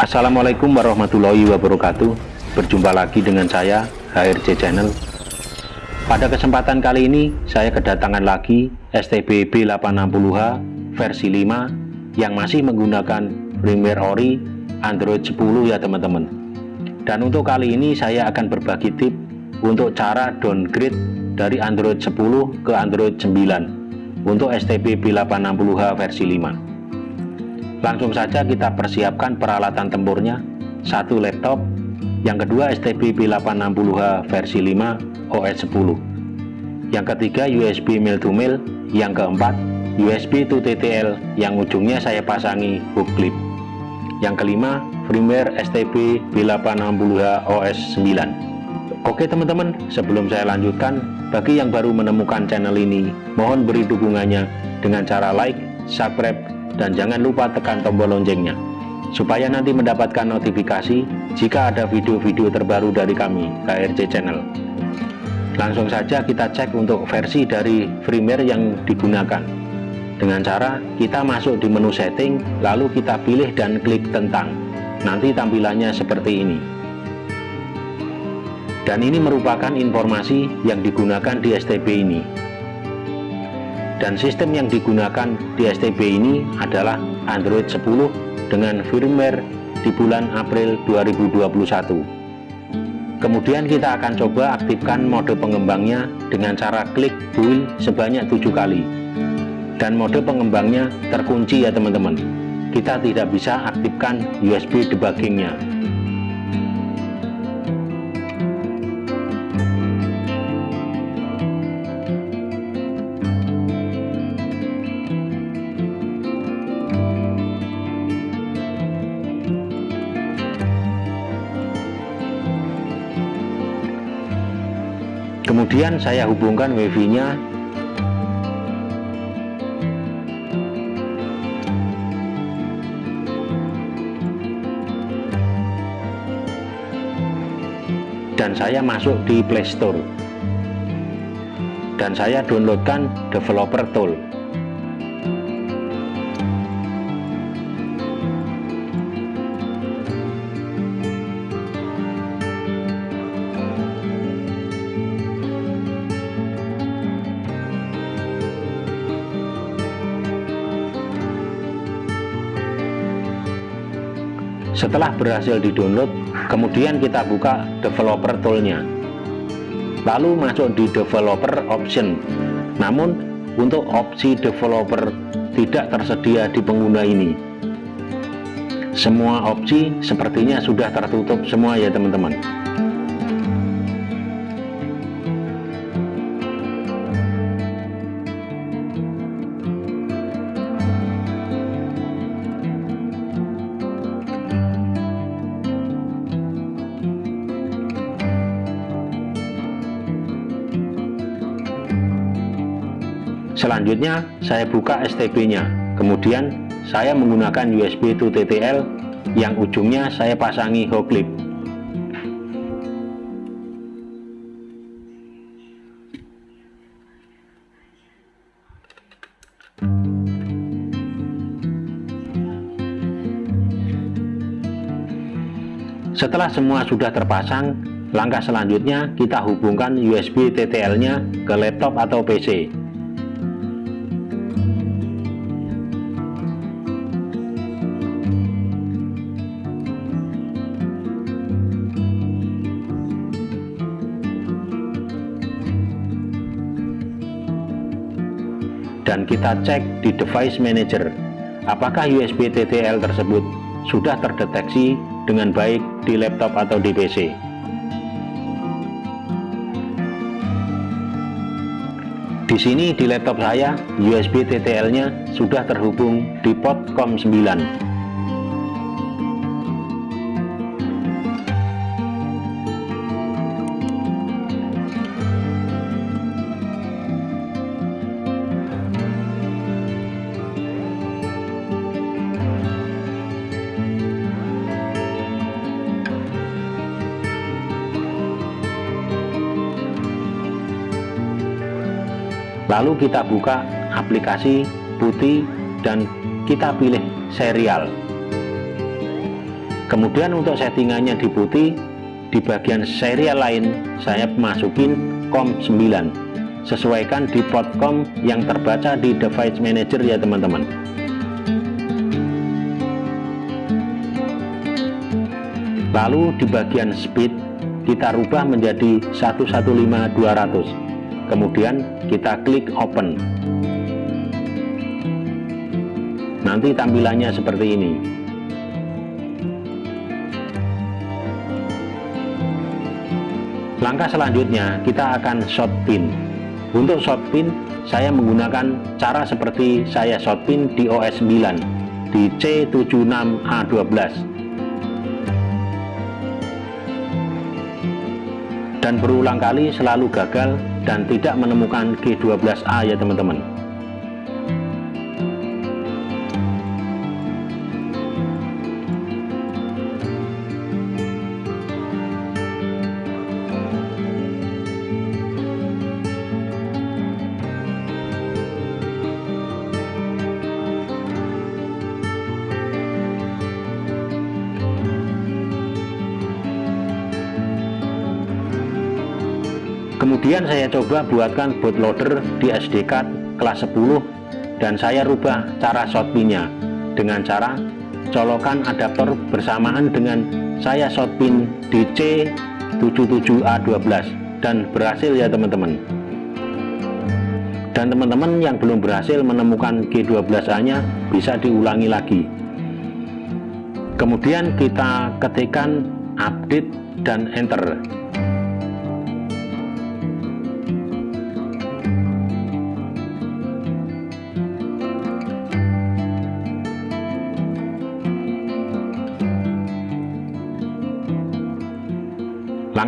Assalamualaikum warahmatullahi wabarakatuh. Berjumpa lagi dengan saya HRC Channel. Pada kesempatan kali ini saya kedatangan lagi STB B860H versi 5 Yang masih menggunakan firmware ori Android 10 ya teman-teman. Dan untuk kali ini saya akan berbagi tip Untuk cara downgrade dari Android 10 ke Android 9 Untuk STB B860H versi 5 Langsung saja kita persiapkan peralatan tempurnya, satu laptop, yang kedua STB B860H versi 5 OS 10. Yang ketiga USB mail to mail, yang keempat USB to TTL yang ujungnya saya pasangi hook clip. Yang kelima firmware STB B860H OS 9. Oke teman-teman, sebelum saya lanjutkan, bagi yang baru menemukan channel ini, mohon beri dukungannya dengan cara like, subscribe, dan jangan lupa tekan tombol loncengnya supaya nanti mendapatkan notifikasi jika ada video-video terbaru dari kami KRC Channel. Langsung saja kita cek untuk versi dari firmware yang digunakan. Dengan cara kita masuk di menu setting lalu kita pilih dan klik tentang. Nanti tampilannya seperti ini. Dan ini merupakan informasi yang digunakan di STB ini dan sistem yang digunakan di STB ini adalah Android 10 dengan firmware di bulan April 2021 kemudian kita akan coba aktifkan mode pengembangnya dengan cara klik build sebanyak tujuh kali. Dan mode pengembangnya terkunci ya teman-teman. Kita tidak bisa aktifkan USB debuggingnya kemudian saya hubungkan wifi nya dan saya masuk di playstore dan saya downloadkan developer tool setelah berhasil di-download kemudian kita buka developer toolnya. Lalu masuk di developer option. Namun untuk opsi developer tidak tersedia di pengguna ini. Semua opsi sepertinya sudah tertutup semua ya teman-teman selanjutnya saya buka STB nya kemudian saya menggunakan USB to TTL yang ujungnya saya pasangi hot clip setelah semua sudah terpasang langkah selanjutnya kita hubungkan USB TTL nya ke laptop atau PC dan kita cek di device manager apakah USB TTL tersebut sudah terdeteksi dengan baik di laptop atau di PC di sini di laptop saya USB TTL nya sudah terhubung di port COM9 lalu kita buka aplikasi putih dan kita pilih serial. Kemudian untuk settingannya di putih di bagian serial lain saya masukin COM 9 sesuaikan di port COM yang terbaca di device manager ya teman-teman. Lalu di bagian speed kita rubah menjadi 115200 kemudian kita klik open. Nanti tampilannya seperti ini. Langkah selanjutnya kita akan short pin untuk short pin saya menggunakan cara seperti saya short pin di OS 9 di C76A12 dan berulang kali selalu gagal dan tidak menemukan G12A ya teman-teman kemudian saya coba buatkan bootloader di SD card kelas 10 dan saya rubah cara shotpinnya dengan cara colokan adaptor bersamaan dengan saya shotpin di C77A12 dan berhasil ya teman-teman. Dan teman-teman yang belum berhasil menemukan G12A nya bisa diulangi lagi. Kemudian kita ketikkan update dan enter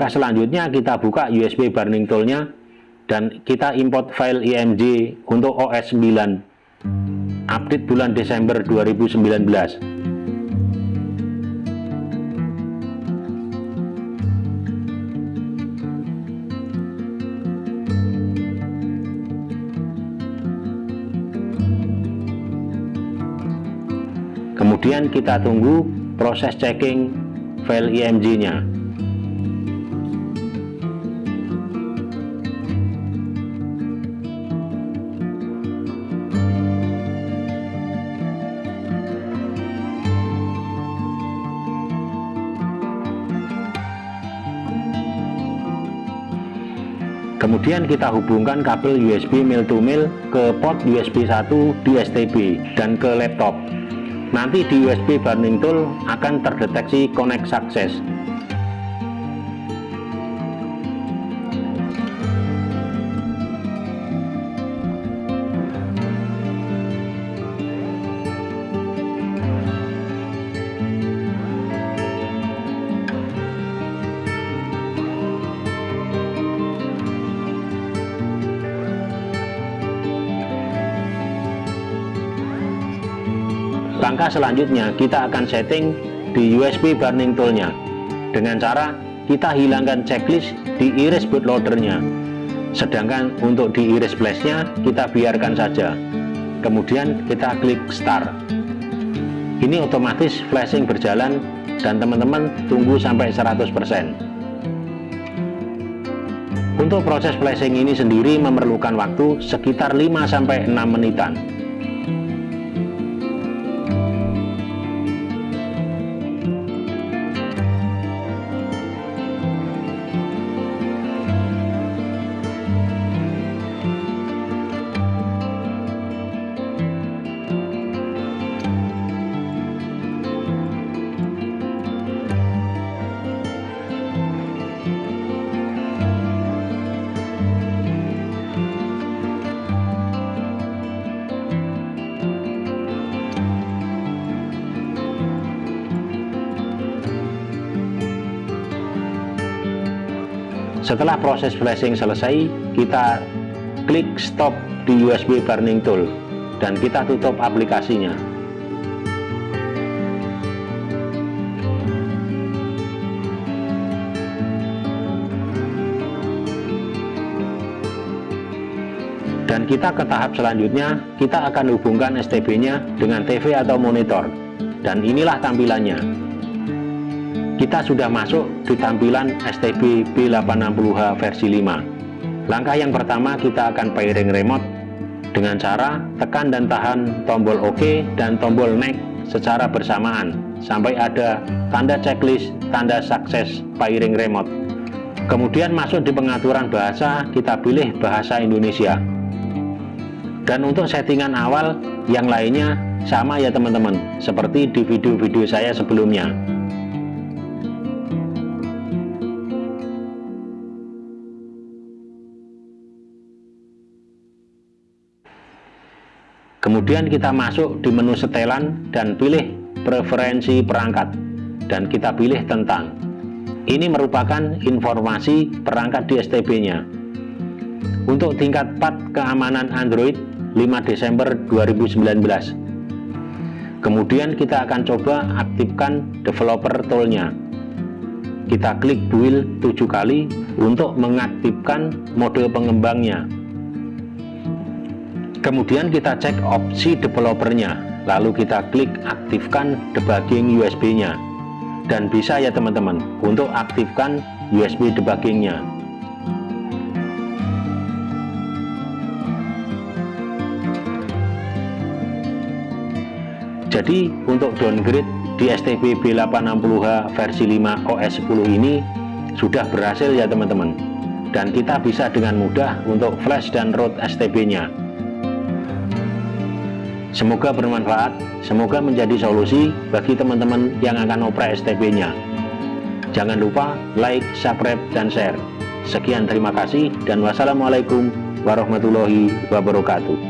langkah selanjutnya kita buka USB burning toolnya dan kita import file img untuk OS 9 update bulan Desember 2019 kemudian kita tunggu proses checking file img nya kemudian kita hubungkan kabel USB mil to mil ke port USB 1 di STB dan ke laptop. Nanti di USB burning tool akan terdeteksi connect success langkah selanjutnya kita akan setting di USB burning toolnya. Dengan cara kita hilangkan checklist di iris bootloadernya sedangkan untuk di iris flashnya kita biarkan saja. Kemudian kita klik start. Ini otomatis flashing berjalan dan teman-teman tunggu sampai 100% untuk proses flashing ini sendiri memerlukan waktu sekitar 5-6 menitan setelah proses flashing selesai kita klik stop di USB burning tool dan kita tutup aplikasinya. Dan kita ke tahap selanjutnya kita akan hubungkan STB nya dengan TV atau monitor. Dan inilah tampilannya kita sudah masuk di tampilan STB B860H versi 5 langkah yang pertama kita akan pairing remote. Dengan cara tekan dan tahan tombol OK dan tombol next secara bersamaan. Sampai ada tanda checklist tanda sukses pairing remote. Kemudian masuk di pengaturan bahasa kita pilih bahasa Indonesia. Dan untuk settingan awal yang lainnya sama ya teman-teman seperti di video-video saya sebelumnya Kemudian kita masuk di menu setelan dan pilih preferensi perangkat dan kita pilih tentang. Ini merupakan informasi perangkat di STB-nya. Untuk tingkat 4 keamanan Android 5 Desember 2019. Kemudian kita akan coba aktifkan developer tool-nya. Kita klik build 7 kali untuk mengaktifkan mode pengembangnya kemudian kita cek opsi developernya lalu kita klik aktifkan debugging USB nya dan bisa ya teman-teman untuk aktifkan USB debuggingnya. Jadi untuk downgrade di STB B860H versi 5 OS 10 ini sudah berhasil ya teman-teman. Dan kita bisa dengan mudah untuk flash dan root STB nya Semoga bermanfaat, semoga menjadi solusi bagi teman-teman yang akan operasi STB-nya. Jangan lupa like, subscribe, dan share. Sekian terima kasih dan wassalamualaikum warahmatullahi wabarakatuh.